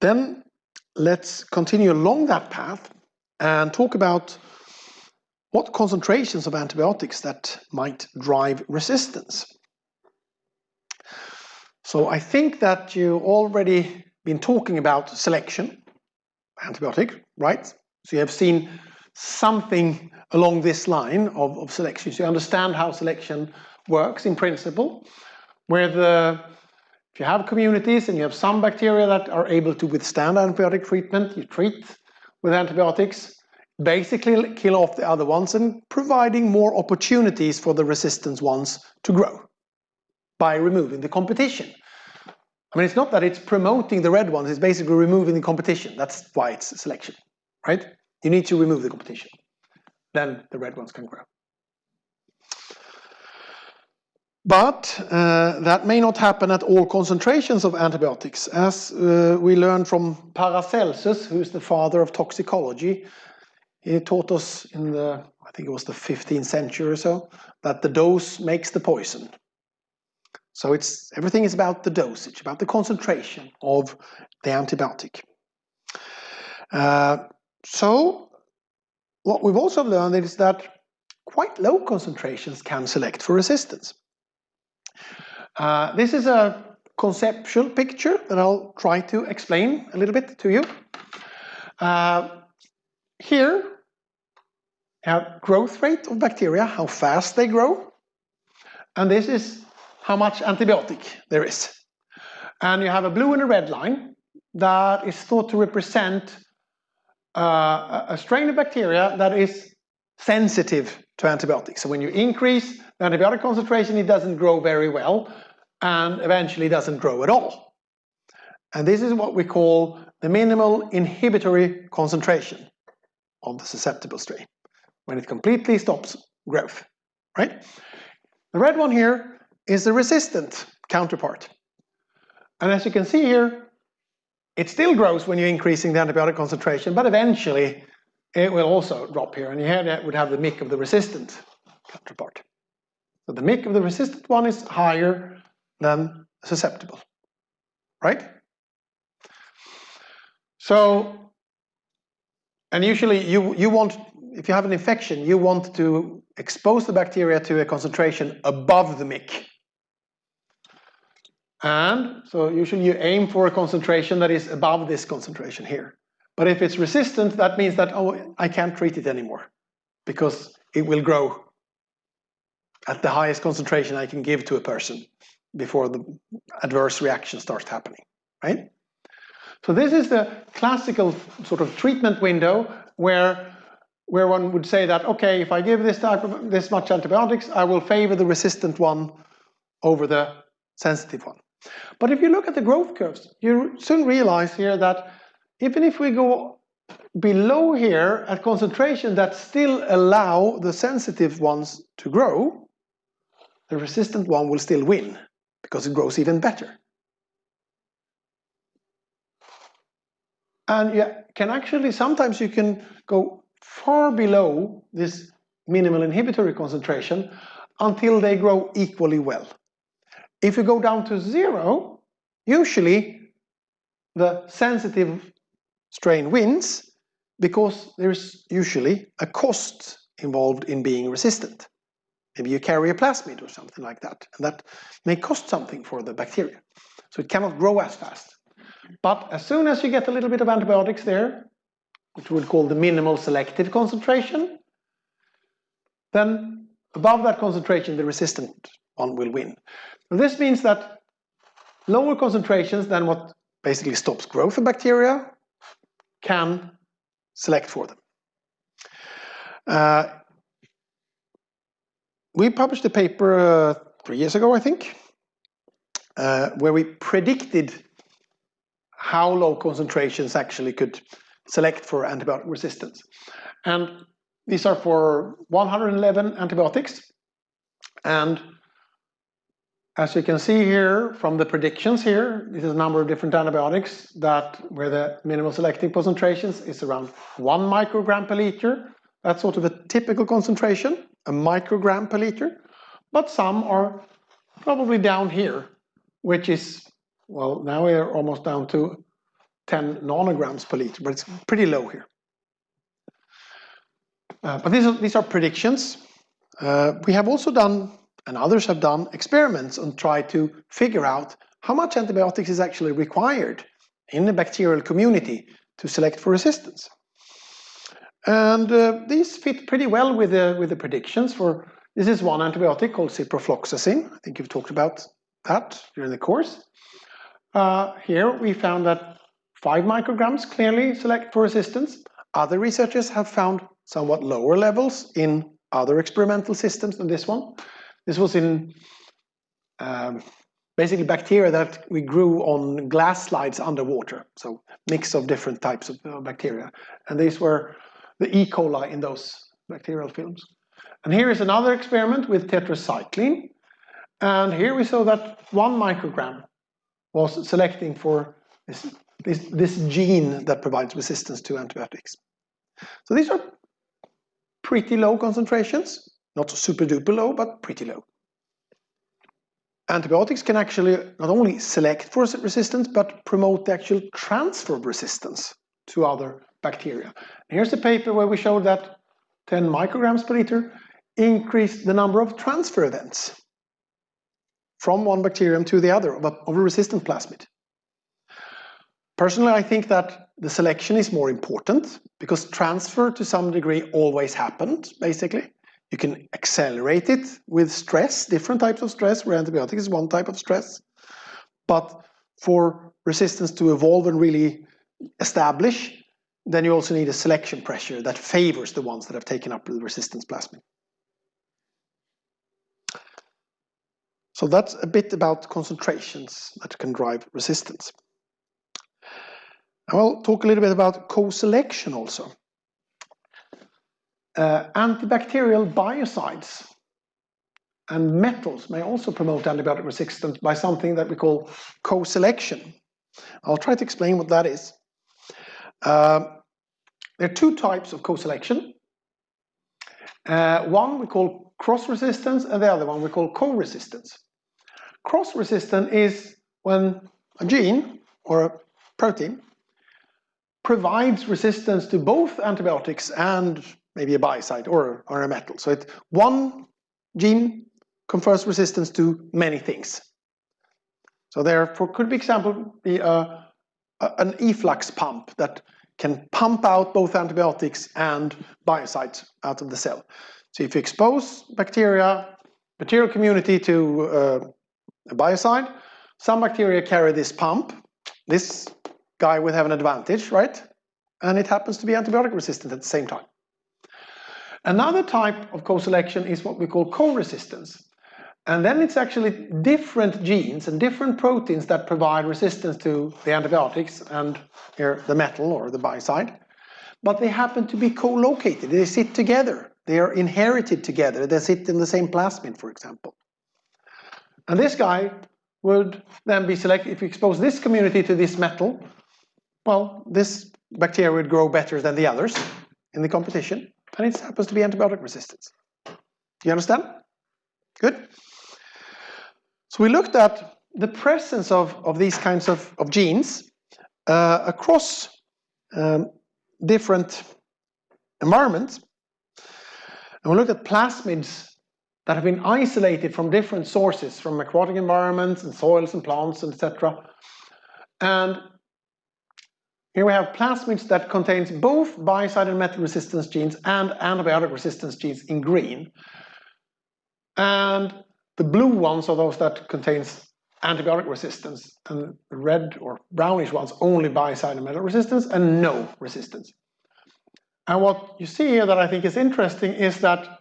Then let's continue along that path and talk about what concentrations of antibiotics that might drive resistance. So I think that you already been talking about selection, antibiotic, right? So you have seen something along this line of, of selection. So you understand how selection works in principle, where the if you have communities and you have some bacteria that are able to withstand antibiotic treatment, you treat with antibiotics, basically kill off the other ones and providing more opportunities for the resistant ones to grow by removing the competition. I mean, it's not that it's promoting the red ones, it's basically removing the competition. That's why it's selection, right? You need to remove the competition. Then the red ones can grow. But uh, that may not happen at all concentrations of antibiotics. As uh, we learned from Paracelsus, who's the father of toxicology, he taught us in the, I think it was the 15th century or so, that the dose makes the poison. So it's everything is about the dosage, about the concentration of the antibiotic. Uh, so what we've also learned is that quite low concentrations can select for resistance. Uh, this is a conceptual picture that I'll try to explain a little bit to you. Uh, here, have growth rate of bacteria, how fast they grow. And this is how much antibiotic there is. And you have a blue and a red line that is thought to represent uh, a strain of bacteria that is sensitive to antibiotics. So when you increase the antibiotic concentration, it doesn't grow very well and eventually doesn't grow at all. And this is what we call the minimal inhibitory concentration of the susceptible strain, when it completely stops growth, right? The red one here is the resistant counterpart. And as you can see here, it still grows when you're increasing the antibiotic concentration, but eventually it will also drop here. And here that would have the MIC of the resistant counterpart. So the MIC of the resistant one is higher than susceptible, right? So, and usually you, you want, if you have an infection, you want to expose the bacteria to a concentration above the MIC. And so usually you aim for a concentration that is above this concentration here. But if it's resistant, that means that, oh, I can't treat it anymore because it will grow at the highest concentration I can give to a person before the adverse reaction starts happening, right? So this is the classical sort of treatment window where where one would say that, okay, if I give this type of this much antibiotics, I will favor the resistant one over the sensitive one. But if you look at the growth curves, you soon realize here that even if we go below here at concentration that still allow the sensitive ones to grow, the resistant one will still win because it grows even better. And you can actually, sometimes you can go far below this minimal inhibitory concentration until they grow equally well. If you go down to zero, usually the sensitive strain wins because there's usually a cost involved in being resistant. Maybe you carry a plasmid or something like that, and that may cost something for the bacteria. So it cannot grow as fast. But as soon as you get a little bit of antibiotics there, which we'll call the minimal selective concentration, then above that concentration, the resistant one will win. This means that lower concentrations than what basically stops growth of bacteria can select for them. Uh, we published a paper uh, three years ago, I think, uh, where we predicted how low concentrations actually could select for antibiotic resistance. And these are for 111 antibiotics. And as you can see here from the predictions here, this is a number of different antibiotics that where the minimal selective concentrations is around one microgram per liter. That's sort of a typical concentration, a microgram per liter. But some are probably down here, which is, well, now we're almost down to 10 nanograms per liter, but it's pretty low here. Uh, but these are, these are predictions. Uh, we have also done, and others have done, experiments and tried to figure out how much antibiotics is actually required in the bacterial community to select for resistance. And uh, these fit pretty well with the, with the predictions for, this is one antibiotic called ciprofloxacin. I think you've talked about that during the course. Uh, here we found that five micrograms clearly select for resistance. Other researchers have found somewhat lower levels in other experimental systems than this one. This was in um, basically bacteria that we grew on glass slides underwater, so mix of different types of uh, bacteria. And these were the E. coli in those bacterial films. And here is another experiment with tetracycline. And here we saw that one microgram was selecting for this, this, this gene that provides resistance to antibiotics. So these are pretty low concentrations, not super duper low, but pretty low. Antibiotics can actually not only select for resistance, but promote the actual transfer of resistance to other bacteria. Here's a paper where we showed that 10 micrograms per liter increased the number of transfer events from one bacterium to the other of a, resistant plasmid. Personally, I think that the selection is more important because transfer to some degree always happened, basically. You can accelerate it with stress, different types of stress, where antibiotic is one type of stress. But for resistance to evolve and really establish, then you also need a selection pressure that favors the ones that have taken up the resistance plasmid. So that's a bit about concentrations that can drive resistance. I will talk a little bit about co-selection also. Uh, antibacterial biocides and metals may also promote antibiotic resistance by something that we call co-selection. I'll try to explain what that is. Uh, there are two types of co-selection. Uh, one we call cross-resistance and the other one we call co-resistance. Cross-resistant is when a gene or a protein provides resistance to both antibiotics and maybe a biocide or, or a metal. So it, one gene confers resistance to many things. So therefore could be example be a, a, an efflux pump that can pump out both antibiotics and biocides out of the cell. So if you expose bacteria, bacterial community to uh, a biocide. Some bacteria carry this pump. This guy would have an advantage, right? And it happens to be antibiotic resistant at the same time. Another type of co-selection is what we call co-resistance. And then it's actually different genes and different proteins that provide resistance to the antibiotics and here the metal or the biocide. But they happen to be co-located. They sit together. They are inherited together. They sit in the same plasmid, for example. And this guy would then be selected, if you expose this community to this metal, well, this bacteria would grow better than the others in the competition, and it happens to be antibiotic resistance. You understand? Good. So we looked at the presence of, of these kinds of, of genes uh, across um, different environments. And we looked at plasmids that have been isolated from different sources, from aquatic environments and soils and plants, and etc. And here we have plasmids that contains both biocide and metal resistance genes and antibiotic resistance genes in green. And the blue ones are those that contains antibiotic resistance, and the red or brownish ones only biocide and metal resistance and no resistance. And what you see here that I think is interesting is that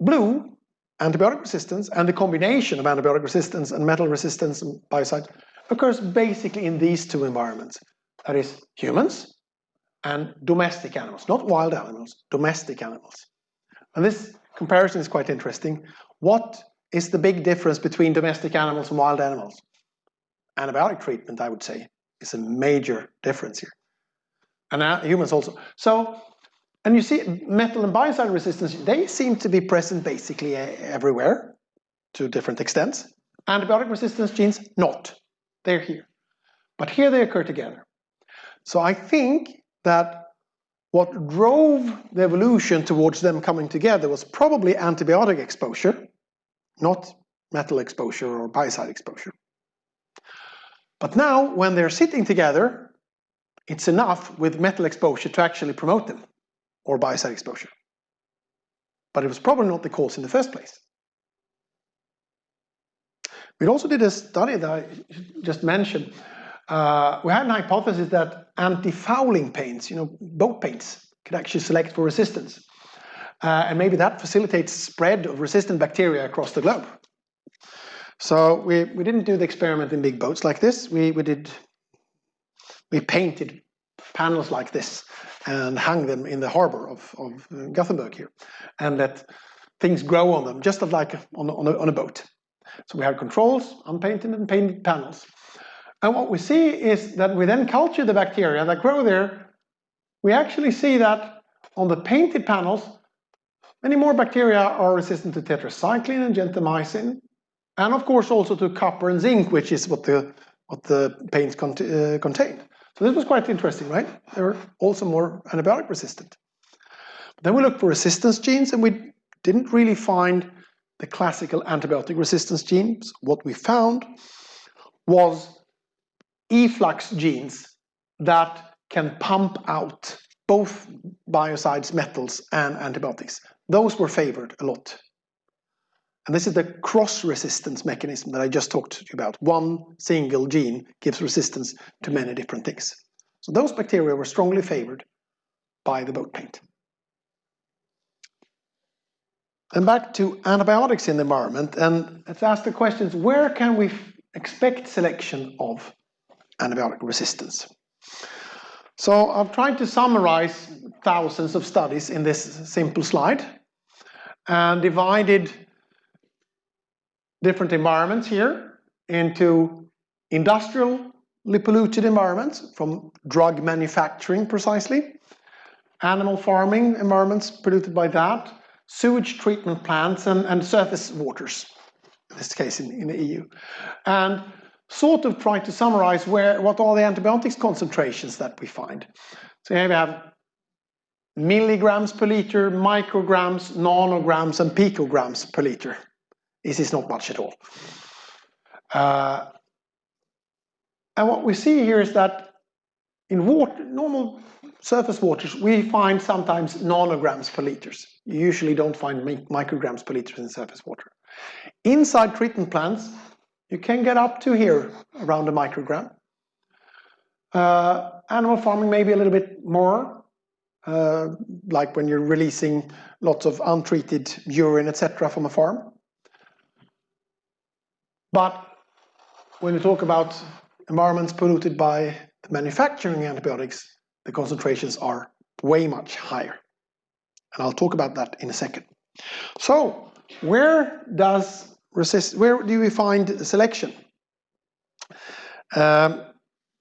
Blue, antibiotic resistance, and the combination of antibiotic resistance and metal resistance and biocides occurs basically in these two environments. That is humans and domestic animals, not wild animals, domestic animals. And this comparison is quite interesting. What is the big difference between domestic animals and wild animals? Antibiotic treatment, I would say, is a major difference here. And uh, humans also. So and you see metal and biocide resistance, they seem to be present basically everywhere to different extents. Antibiotic resistance genes, not. They're here. But here they occur together. So I think that what drove the evolution towards them coming together was probably antibiotic exposure, not metal exposure or biocide exposure. But now, when they're sitting together, it's enough with metal exposure to actually promote them, or biocide exposure. But it was probably not the cause in the first place. We also did a study that I just mentioned. Uh, we had an hypothesis that anti-fouling paints, you know, boat paints, could actually select for resistance. Uh, and maybe that facilitates spread of resistant bacteria across the globe. So we, we didn't do the experiment in big boats like this. We, we did, we painted panels like this and hung them in the harbor of, of Gothenburg here and let things grow on them, just like on, on, a, on a boat. So we have controls, unpainted and painted panels. And what we see is that we then culture the bacteria that grow there. We actually see that on the painted panels, many more bacteria are resistant to tetracycline and gentamicin, and of course also to copper and zinc, which is what the, what the paints cont uh, contain. So this was quite interesting, right? They were also more antibiotic resistant. Then we looked for resistance genes and we didn't really find the classical antibiotic resistance genes. What we found was efflux genes that can pump out both biocides, metals, and antibiotics. Those were favored a lot. And this is the cross-resistance mechanism that I just talked to you about. One single gene gives resistance to many different things. So those bacteria were strongly favored by the boat paint. And back to antibiotics in the environment, and let's ask the questions, where can we expect selection of antibiotic resistance? So I've tried to summarize thousands of studies in this simple slide and divided different environments here into industrially polluted environments from drug manufacturing precisely, animal farming environments polluted by that, sewage treatment plants and, and surface waters, in this case in, in the EU. And sort of try to summarize where what are the antibiotics concentrations that we find. So here we have milligrams per liter, micrograms, nanograms, and picograms per liter. This is not much at all. Uh, and what we see here is that in water, normal surface waters, we find sometimes nanograms per liters. You usually don't find micrograms per liter in surface water. Inside treatment plants, you can get up to here, around a microgram. Uh, animal farming maybe a little bit more, uh, like when you're releasing lots of untreated urine, etc., from a farm. But when you talk about environments polluted by the manufacturing antibiotics, the concentrations are way much higher. And I'll talk about that in a second. So, where does resist, where do we find selection? Um,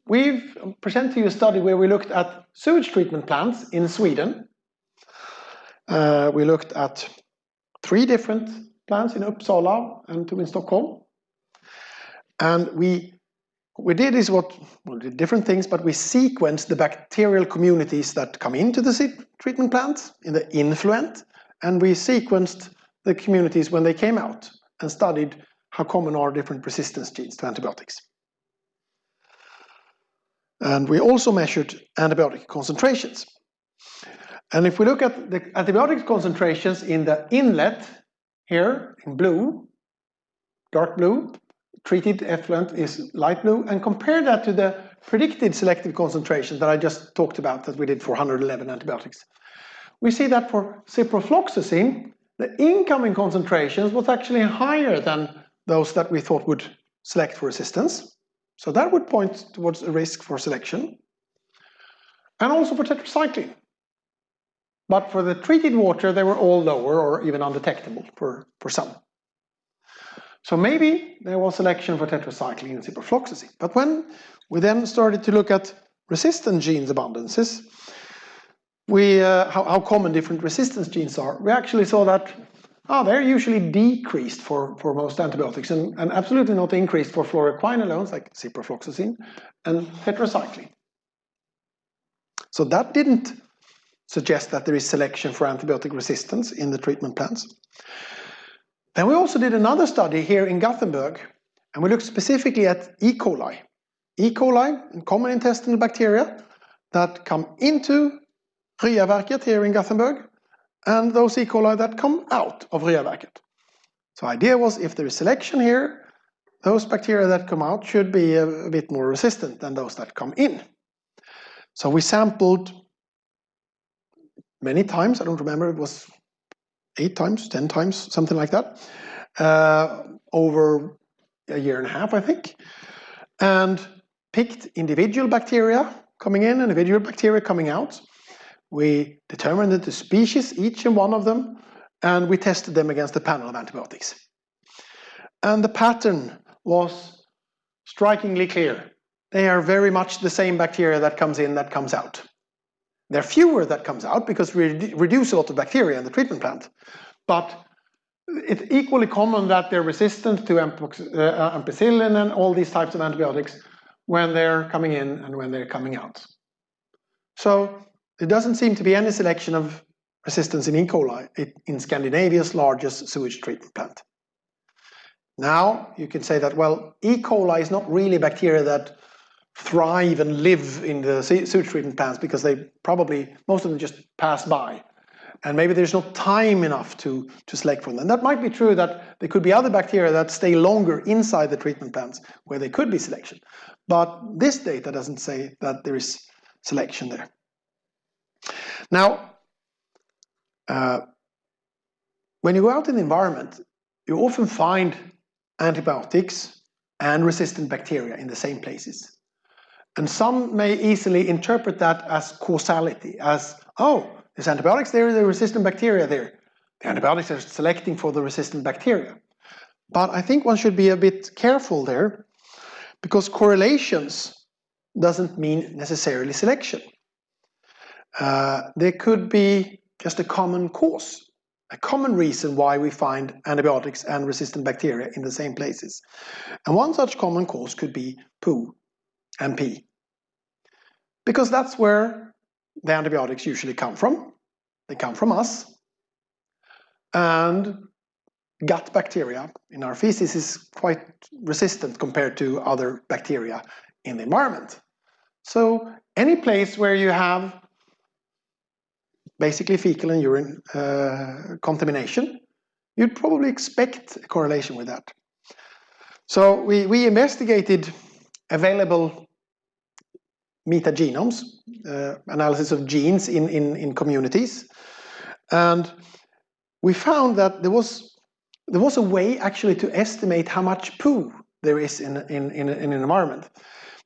we've presented you a study where we looked at sewage treatment plants in Sweden. Uh, we looked at three different plants in Uppsala and two in Stockholm. And we we did is what, well, did different things, but we sequenced the bacterial communities that come into the treatment plant in the influent, and we sequenced the communities when they came out and studied how common are different resistance genes to antibiotics. And we also measured antibiotic concentrations. And if we look at the antibiotic concentrations in the inlet, here in blue, dark blue, treated effluent is light blue, and compare that to the predicted selective concentration that I just talked about that we did for 111 antibiotics. We see that for ciprofloxacin, the incoming concentrations was actually higher than those that we thought would select for resistance. So that would point towards a risk for selection. And also for tetracycline. But for the treated water, they were all lower or even undetectable for, for some. So maybe there was selection for tetracycline and ciprofloxacin. But when we then started to look at resistant genes abundances, we, uh, how, how common different resistance genes are, we actually saw that oh, they're usually decreased for, for most antibiotics and, and absolutely not increased for fluoroquinolones like ciprofloxacin and tetracycline. So that didn't suggest that there is selection for antibiotic resistance in the treatment plants. Then we also did another study here in Gothenburg, and we looked specifically at E. coli. E. coli, common intestinal bacteria, that come into Ryaverket here in Gothenburg, and those E. coli that come out of Ryaverket. So idea was if there is selection here, those bacteria that come out should be a, a bit more resistant than those that come in. So we sampled many times, I don't remember, it was eight times, 10 times, something like that, uh, over a year and a half, I think, and picked individual bacteria coming in, individual bacteria coming out. We determined the species, each and one of them, and we tested them against a panel of antibiotics. And the pattern was strikingly clear. They are very much the same bacteria that comes in that comes out. There are fewer that comes out because we reduce a lot of bacteria in the treatment plant. But it's equally common that they're resistant to uh, ampicillin and all these types of antibiotics when they're coming in and when they're coming out. So there doesn't seem to be any selection of resistance in E. coli in Scandinavia's largest sewage treatment plant. Now you can say that, well, E. coli is not really bacteria that thrive and live in the sewage treatment plants because they probably, most of them just pass by. And maybe there's not time enough to, to select for them. That might be true that there could be other bacteria that stay longer inside the treatment plants where there could be selection. But this data doesn't say that there is selection there. Now, uh, when you go out in the environment, you often find antibiotics and resistant bacteria in the same places. And some may easily interpret that as causality, as, oh, there's antibiotics there, there's resistant bacteria there. The antibiotics are selecting for the resistant bacteria. But I think one should be a bit careful there, because correlations doesn't mean necessarily selection. Uh, there could be just a common cause, a common reason why we find antibiotics and resistant bacteria in the same places. And one such common cause could be poo and pee. Because that's where the antibiotics usually come from. They come from us. And gut bacteria in our feces is quite resistant compared to other bacteria in the environment. So any place where you have basically fecal and urine uh, contamination, you'd probably expect a correlation with that. So we, we investigated available metagenomes, uh, analysis of genes in, in, in communities. And we found that there was, there was a way actually to estimate how much poo there is in, in, in, in an environment.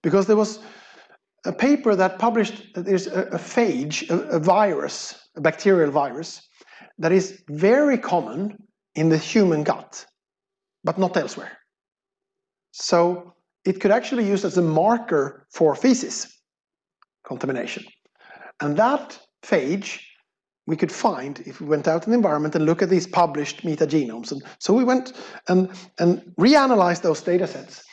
Because there was a paper that published that there's a, a phage, a, a virus, a bacterial virus, that is very common in the human gut, but not elsewhere. So it could actually be used as a marker for feces contamination. And that phage we could find if we went out in the environment and look at these published metagenomes. And so we went and, and reanalyzed those data sets.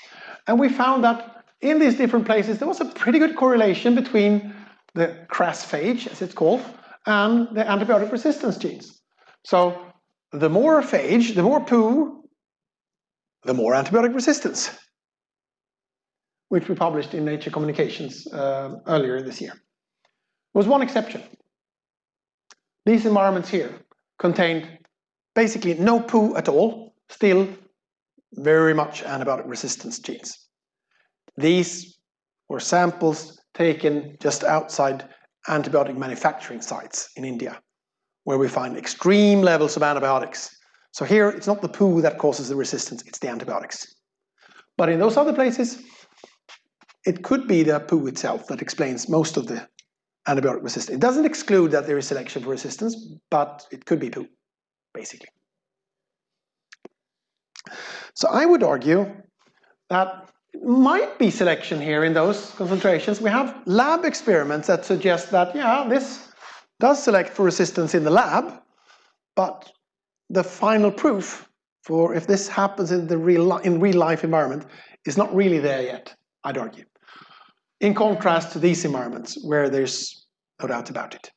And we found that in these different places, there was a pretty good correlation between the crAssphage, as it's called, and the antibiotic resistance genes. So the more phage, the more poo, the more antibiotic resistance which we published in Nature Communications uh, earlier this year. There was one exception. These environments here contained basically no poo at all, still very much antibiotic resistance genes. These were samples taken just outside antibiotic manufacturing sites in India, where we find extreme levels of antibiotics. So here, it's not the poo that causes the resistance, it's the antibiotics. But in those other places, it could be the poo itself that explains most of the antibiotic resistance. It doesn't exclude that there is selection for resistance, but it could be poo, basically. So I would argue that it might be selection here in those concentrations. We have lab experiments that suggest that, yeah, this does select for resistance in the lab, but the final proof for if this happens in the real in real life environment is not really there yet, I'd argue. In contrast to these environments where there's no doubt about it.